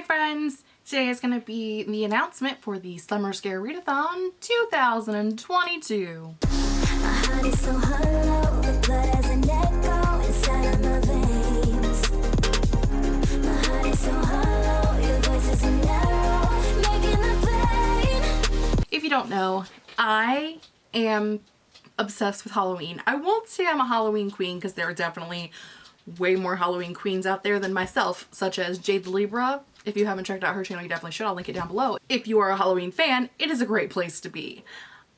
Hi friends! Today is going to be the announcement for the Summer Scare Readathon 2022. If you don't know, I am obsessed with Halloween. I won't say I'm a Halloween queen because there are definitely way more Halloween queens out there than myself, such as Jade the Libra. If you haven't checked out her channel, you definitely should. I'll link it down below. If you are a Halloween fan, it is a great place to be.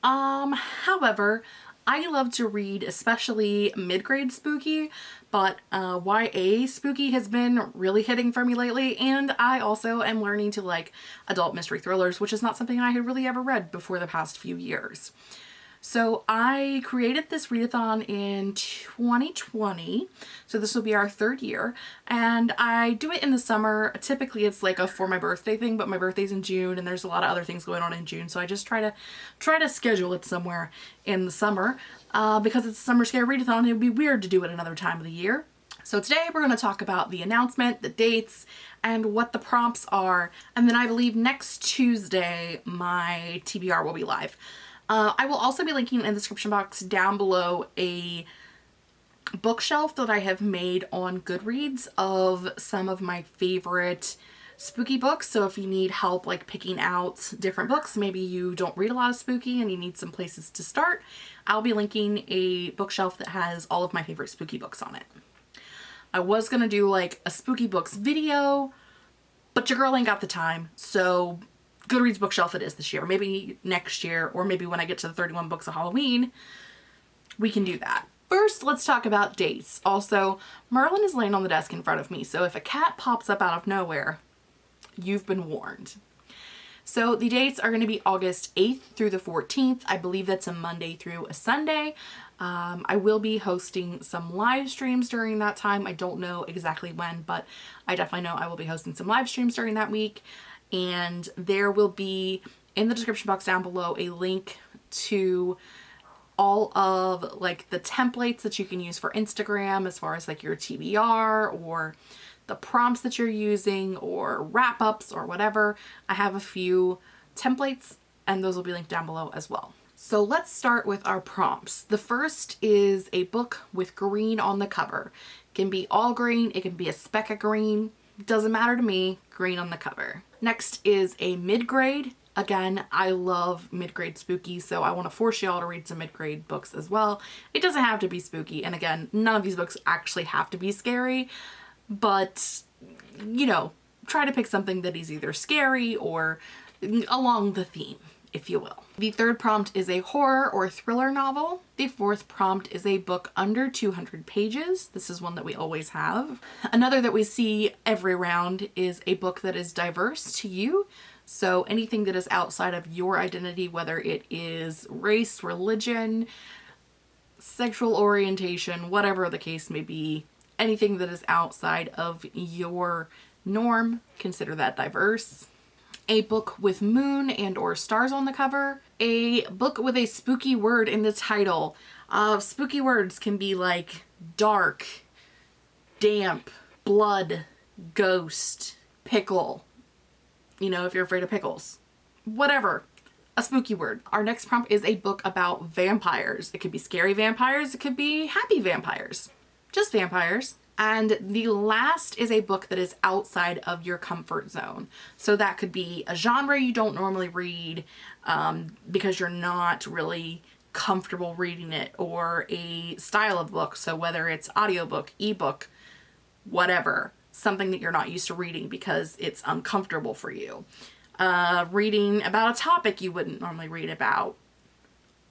Um, however, I love to read especially mid-grade spooky, but uh, YA spooky has been really hitting for me lately, and I also am learning to like adult mystery thrillers, which is not something I had really ever read before the past few years. So I created this readathon in 2020. So this will be our third year and I do it in the summer. Typically it's like a for my birthday thing, but my birthday's in June and there's a lot of other things going on in June. So I just try to try to schedule it somewhere in the summer uh, because it's a summer scare readathon. It would be weird to do it another time of the year. So today we're going to talk about the announcement, the dates, and what the prompts are. And then I believe next Tuesday my TBR will be live. Uh, I will also be linking in the description box down below a bookshelf that I have made on Goodreads of some of my favorite spooky books. So if you need help like picking out different books, maybe you don't read a lot of spooky and you need some places to start, I'll be linking a bookshelf that has all of my favorite spooky books on it. I was going to do like a spooky books video, but your girl ain't got the time. So Goodreads bookshelf it is this year. Maybe next year or maybe when I get to the 31 books of Halloween, we can do that. First, let's talk about dates. Also, Merlin is laying on the desk in front of me, so if a cat pops up out of nowhere, you've been warned. So the dates are going to be August 8th through the 14th. I believe that's a Monday through a Sunday. Um, I will be hosting some live streams during that time. I don't know exactly when, but I definitely know I will be hosting some live streams during that week and there will be in the description box down below a link to all of like the templates that you can use for Instagram as far as like your TBR or the prompts that you're using or wrap ups or whatever. I have a few templates and those will be linked down below as well. So let's start with our prompts. The first is a book with green on the cover. It can be all green, it can be a speck of green, doesn't matter to me, green on the cover. Next is a mid-grade. Again, I love mid-grade spooky, so I want to force y'all to read some mid-grade books as well. It doesn't have to be spooky, and again, none of these books actually have to be scary, but, you know, try to pick something that is either scary or along the theme if you will. The third prompt is a horror or thriller novel. The fourth prompt is a book under 200 pages. This is one that we always have. Another that we see every round is a book that is diverse to you. So anything that is outside of your identity, whether it is race, religion, sexual orientation, whatever the case may be, anything that is outside of your norm, consider that diverse a book with moon and or stars on the cover, a book with a spooky word in the title. Uh, spooky words can be like dark, damp, blood, ghost, pickle, you know, if you're afraid of pickles, whatever, a spooky word. Our next prompt is a book about vampires. It could be scary vampires, it could be happy vampires, just vampires. And the last is a book that is outside of your comfort zone. So that could be a genre you don't normally read um, because you're not really comfortable reading it or a style of book. So whether it's audiobook, ebook, whatever, something that you're not used to reading because it's uncomfortable for you. Uh, reading about a topic you wouldn't normally read about.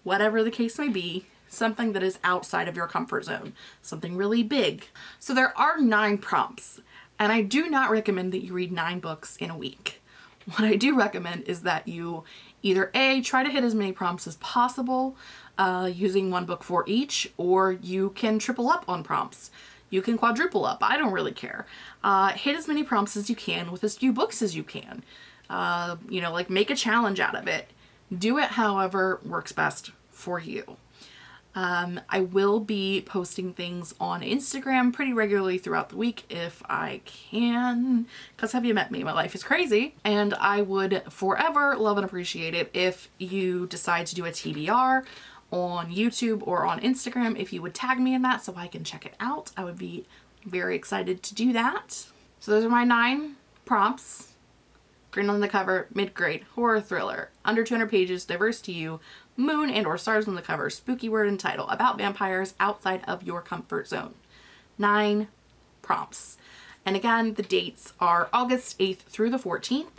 Whatever the case may be, something that is outside of your comfort zone, something really big. So there are nine prompts and I do not recommend that you read nine books in a week. What I do recommend is that you either A, try to hit as many prompts as possible uh, using one book for each, or you can triple up on prompts. You can quadruple up, I don't really care. Uh, hit as many prompts as you can with as few books as you can. Uh, you know, like make a challenge out of it. Do it however works best for you. Um, I will be posting things on Instagram pretty regularly throughout the week if I can, because have you met me? My life is crazy. And I would forever love and appreciate it if you decide to do a TBR on YouTube or on Instagram, if you would tag me in that so I can check it out. I would be very excited to do that. So those are my nine prompts. Green on the cover, mid-grade, horror thriller, under 200 pages, diverse to you, moon and or stars on the cover, spooky word and title, about vampires outside of your comfort zone. Nine prompts. And again, the dates are August 8th through the 14th,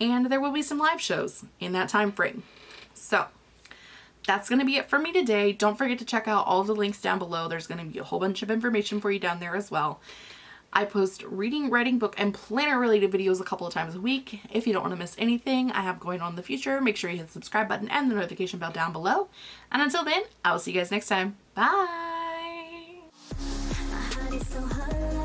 and there will be some live shows in that time frame. So that's going to be it for me today. Don't forget to check out all the links down below. There's going to be a whole bunch of information for you down there as well. I post reading, writing, book, and planner related videos a couple of times a week. If you don't want to miss anything I have going on in the future, make sure you hit the subscribe button and the notification bell down below. And until then, I will see you guys next time. Bye! so hollow